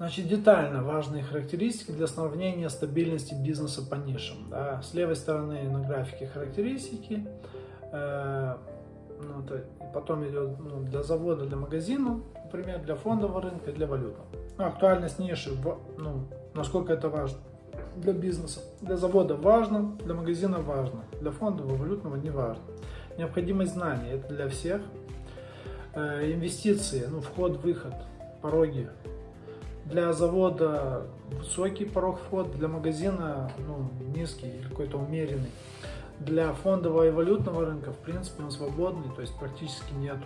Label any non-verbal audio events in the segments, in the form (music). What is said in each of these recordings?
Значит, детально важные характеристики для сравнения стабильности бизнеса по нишам. Да. С левой стороны на графике характеристики, э, ну, то, потом идет ну, для завода, для магазина, например, для фондового рынка, для валютного. Ну, актуальность ниши, ну, насколько это важно для бизнеса. Для завода важно, для магазина важно, для фондового, валютного не важно. Необходимость знаний, это для всех. Э, инвестиции, ну, вход-выход, пороги для завода высокий порог входа, для магазина ну, низкий или какой-то умеренный. Для фондового и валютного рынка, в принципе, он свободный, то есть практически нету.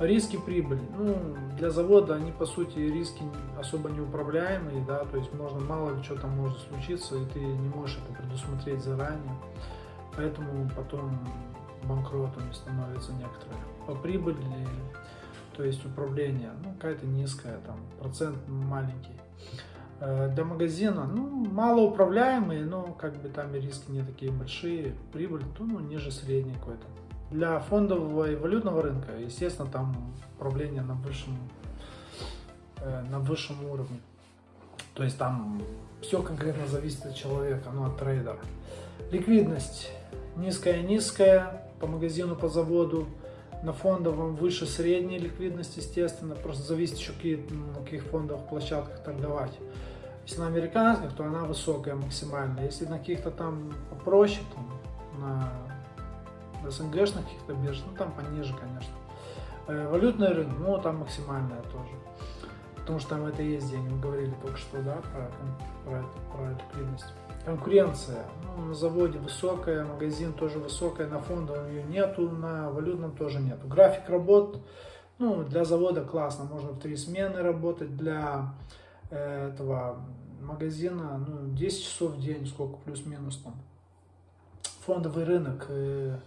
Риски прибыли. Ну, для завода они, по сути, риски особо неуправляемые, да, то есть можно, мало ли что там может случиться, и ты не можешь это предусмотреть заранее. Поэтому потом банкротами становятся некоторые. По прибыли то есть управление, ну, какая-то низкая, там, процент маленький. Э, для магазина, ну, малоуправляемые, но как бы там и риски не такие большие, прибыль, то, ну, ниже средней какой-то. Для фондового и валютного рынка, естественно, там управление на высшем, э, на высшем уровне. То есть там все конкретно зависит от человека, ну, от трейдера. Ликвидность низкая-низкая по магазину, по заводу на фондовом выше средней ликвидность, естественно, просто зависит еще какие, на каких фондовых площадках торговать. Если на американских, то она высокая максимально. Если на каких-то там попроще, там, на СНГшных каких-то биржах, ну там пониже, конечно. Э, валютный рынок, ну там максимальная тоже. Потому что там это есть деньги, мы говорили только что, да, про, про, про ликвидность. Конкуренция. Ну, на заводе высокая, магазин тоже высокая, на фондовом ее нету, на валютном тоже нету. График работ, ну, для завода классно, можно в три смены работать, для э, этого магазина, ну, 10 часов в день, сколько плюс-минус там фондовый рынок, э,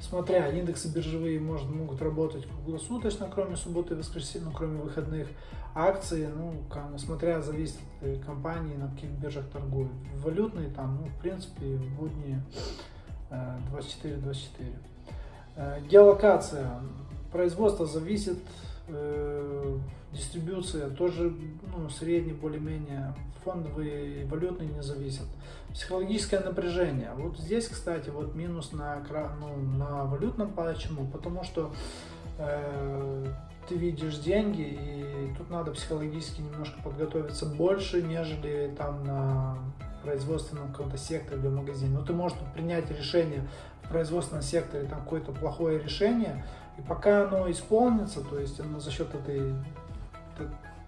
смотря индексы биржевые может, могут работать круглосуточно, кроме субботы и воскресенья, ну, кроме выходных. Акции, ну, смотря зависит от компании, на каких биржах торгуют. Валютные там, ну, в принципе, в будни 24-24. Э, э, геолокация. Производство зависит э, дистрибуция тоже ну, средний более-менее, фондовые и валютные не зависят. Психологическое напряжение. Вот здесь, кстати, вот минус на, ну, на валютном почему? Потому что э, ты видишь деньги, и тут надо психологически немножко подготовиться больше, нежели там на производственном каком-то секторе или магазине. Но ну, ты можешь принять решение производственном секторе, там какое-то плохое решение, и пока оно исполнится, то есть оно за счет этой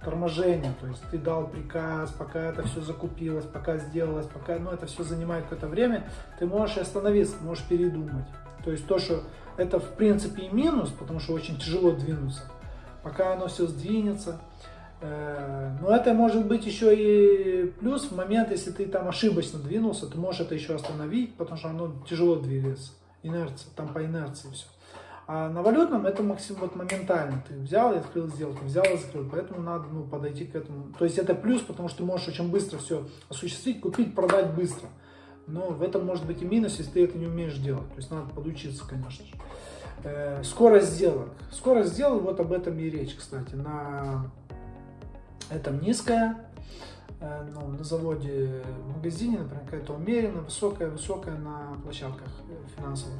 торможения, то есть ты дал приказ, пока это все закупилось, пока сделалось, пока ну, это все занимает какое-то время, ты можешь остановиться, можешь передумать. То есть то, что это в принципе и минус, потому что очень тяжело двинуться, пока оно все сдвинется. Э, но это может быть еще и плюс в момент, если ты там ошибочно двинулся, ты можешь это еще остановить, потому что оно тяжело двигается, инерция, там по инерции все. А на валютном это максимум вот моментально. Ты взял и открыл сделку, взял и закрыл. Поэтому надо ну, подойти к этому. То есть это плюс, потому что ты можешь очень быстро все осуществить, купить, продать быстро. Но в этом может быть и минус, если ты это не умеешь делать. То есть надо подучиться, конечно же. Э, скорость сделок. Скорость сделок, вот об этом и речь, кстати. На этом низкая, э, ну, на заводе, в магазине, например, какая-то умеренно, высокая, высокая на площадках финансовых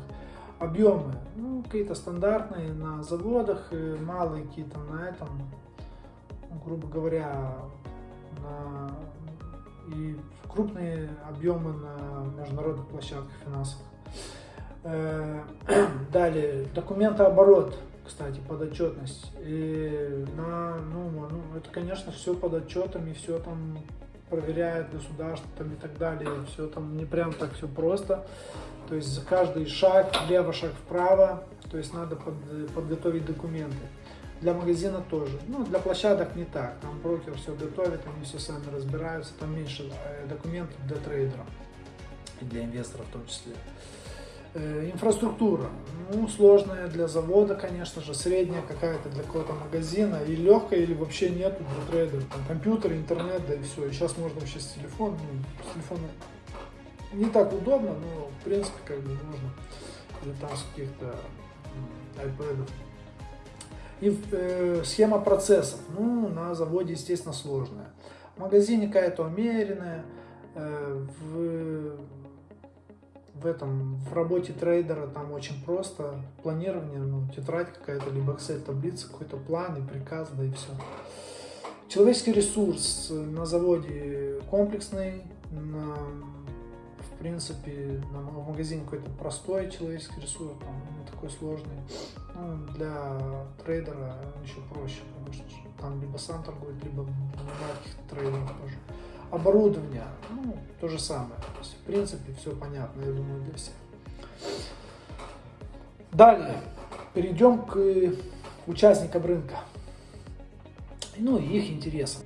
объемы, ну, какие-то стандартные на заводах, малые какие-то на этом, грубо говоря, на, и крупные объемы на международных площадках финансовых. Э, (clears throat) далее, документооборот, кстати, подотчетность. И на, ну, ну, это, конечно, все под отчетами, все там проверяет государство там, и так далее. Все там не прям так все просто. То есть за каждый шаг, влево, шаг вправо, то есть надо под, подготовить документы. Для магазина тоже. Ну, для площадок не так. Там брокер все готовит, они все сами разбираются. Там меньше э, документов для трейдера и для инвесторов в том числе. Э, инфраструктура. Ну, сложная для завода, конечно же, средняя какая-то для какого-то магазина. И легкая, или вообще нет для трейдера. Там компьютер, интернет, да и все. И сейчас можно вообще с телефона, ну, с телефона не так удобно, но в принципе как бы можно или там с каких-то iPad. И э, схема процессов. Ну, на заводе, естественно, сложная. В магазине какая-то умеренная. Э, в, в этом, в работе трейдера там очень просто. Планирование, ну, тетрадь какая-то, либо Excel таблица, какой-то план и приказ, да и все. Человеческий ресурс на заводе комплексный, на, в принципе, на, в магазине какой-то простой человеческий ресурс, там, не такой сложный. Ну, для трейдера еще проще, потому что там либо сам торгует, либо каких-то трейдеров тоже. Оборудование, ну, то же самое. То есть, в принципе, все понятно, я думаю, для всех. Далее, перейдем к участникам рынка ну и их интересам.